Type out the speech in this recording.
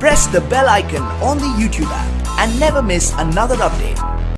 press the bell icon on the YouTube app and never miss another update.